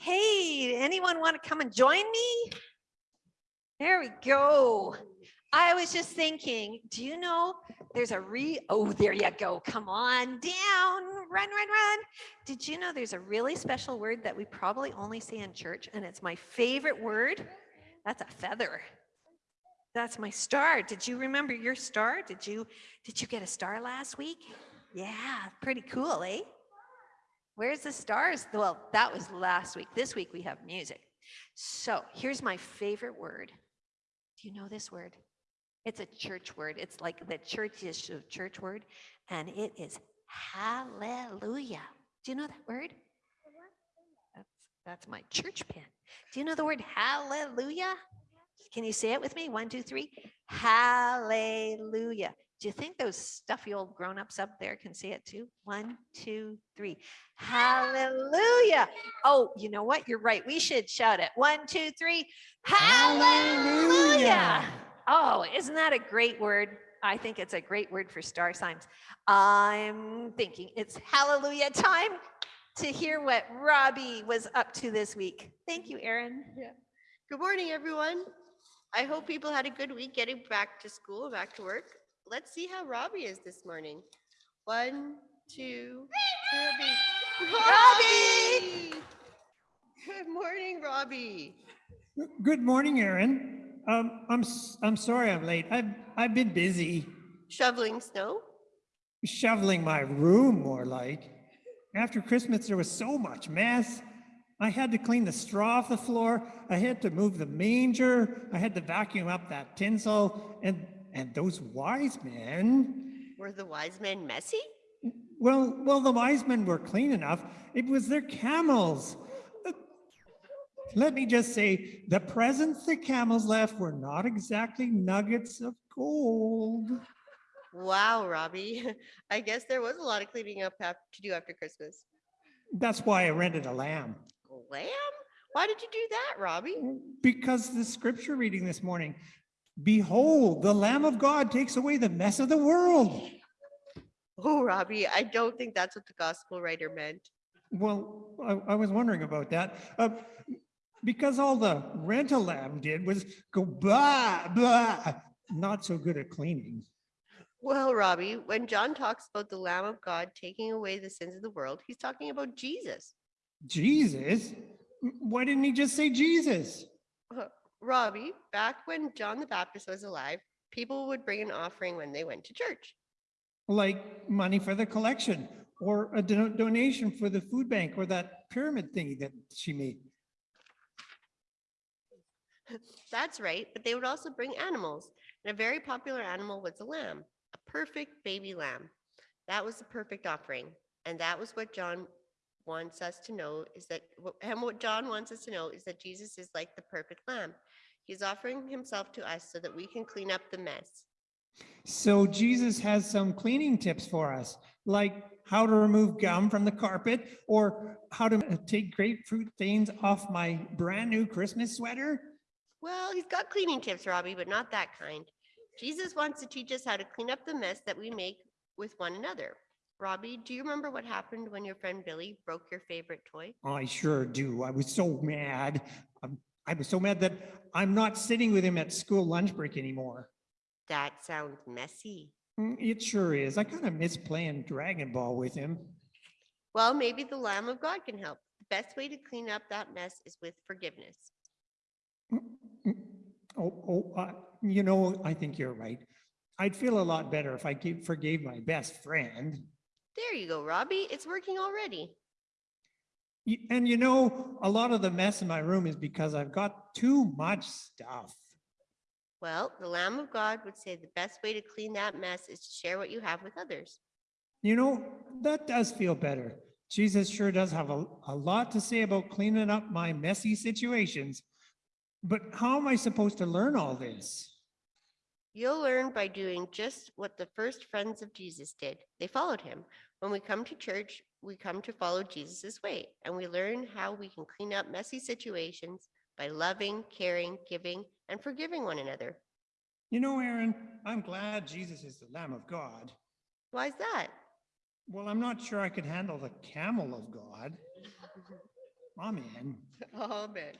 Hey, anyone want to come and join me? There we go. I was just thinking, do you know there's a re, oh, there you go. Come on down, run, run, run. Did you know there's a really special word that we probably only say in church and it's my favorite word? That's a feather. That's my star. Did you remember your star? Did you, did you get a star last week? Yeah, pretty cool, eh? Where's the stars? Well, that was last week. This week we have music. So here's my favorite word. Do you know this word? It's a church word. It's like the churchish church word, and it is hallelujah. Do you know that word? That's, that's my church pen. Do you know the word hallelujah? Can you say it with me? One, two, three. Hallelujah. Do you think those stuffy old grown-ups up there can see it too? One, two, three. Hallelujah. Oh, you know what? You're right. We should shout it. One, two, three. Hallelujah. Hallelujah. Oh, isn't that a great word? I think it's a great word for star signs. I'm thinking it's hallelujah time to hear what Robbie was up to this week. Thank you, Erin. Yeah. Good morning, everyone. I hope people had a good week getting back to school, back to work. Let's see how Robbie is this morning. One, two, three. Robbie! Robbie! Good morning, Robbie. Good morning, Aaron. Um, I'm, I'm sorry I'm late. I've, I've been busy Shoveling snow? shoveling my room more like. After Christmas, there was so much mess. I had to clean the straw off the floor. I had to move the manger. I had to vacuum up that tinsel and, and those wise men. Were the wise men messy? Well, well, the wise men were clean enough. It was their camels. Let me just say, the presents the camels left were not exactly nuggets of gold. Wow, Robbie. I guess there was a lot of cleaning up to do after Christmas. That's why I rented a lamb. Lamb? Why did you do that, Robbie? Because the scripture reading this morning, behold, the Lamb of God takes away the mess of the world. Oh, Robbie, I don't think that's what the gospel writer meant. Well, I, I was wondering about that. Uh, because all the rental lamb did was go blah, blah, not so good at cleaning. Well, Robbie, when John talks about the Lamb of God taking away the sins of the world, he's talking about Jesus. Jesus? Why didn't he just say Jesus? Robbie, back when John the Baptist was alive, people would bring an offering when they went to church. Like money for the collection or a do- donation for the food bank or that pyramid thingy that she made. That's right, but they would also bring animals. And a very popular animal was a lamb, a perfect baby lamb. That was the perfect offering. And that was what John wants us to know is that, and what John wants us to know is that Jesus is like the perfect lamb. He's offering himself to us so that we can clean up the mess. So Jesus has some cleaning tips for us, like how to remove gum from the carpet or how to uh, take grapefruit stains off my brand new Christmas sweater. Well, he's got cleaning tips, Robbie, but not that kind. Jesus wants to teach us how to clean up the mess that we make with one another. Robbie, do you remember what happened when your friend Billy broke your favorite toy? I sure do. I was so mad. Um, I was so mad that I'm not sitting with him at school lunch break anymore. That sounds messy. Mm, It sure is. I kind of miss playing Dragon Ball with him. Well, maybe the Lamb of God can help. The best way to clean up that mess is with forgiveness. Mm, mm. Oh, oh, uh, you know, I think you're right. I'd feel a lot better if I gave, forgave my best friend. There you go, Robbie. It's working already. And you know, a lot of the mess in my room is because I've got too much stuff. Well, the Lamb of God would say the best way to clean that mess is to share what you have with others. You know, that does feel better. Jesus sure does have a, a lot to say about cleaning up my messy situations. But how am I supposed to learn all this? You'll learn by doing just what the first friends of Jesus did. They followed him. When we come to church, we come to follow Jesus' way, and we learn how we can clean up messy situations by loving, caring, giving, and forgiving one another. You know, Aaron, I'm glad Jesus is the Lamb of God. Why is that? Well, I'm not sure I could handle the camel of God. Amen. Amen.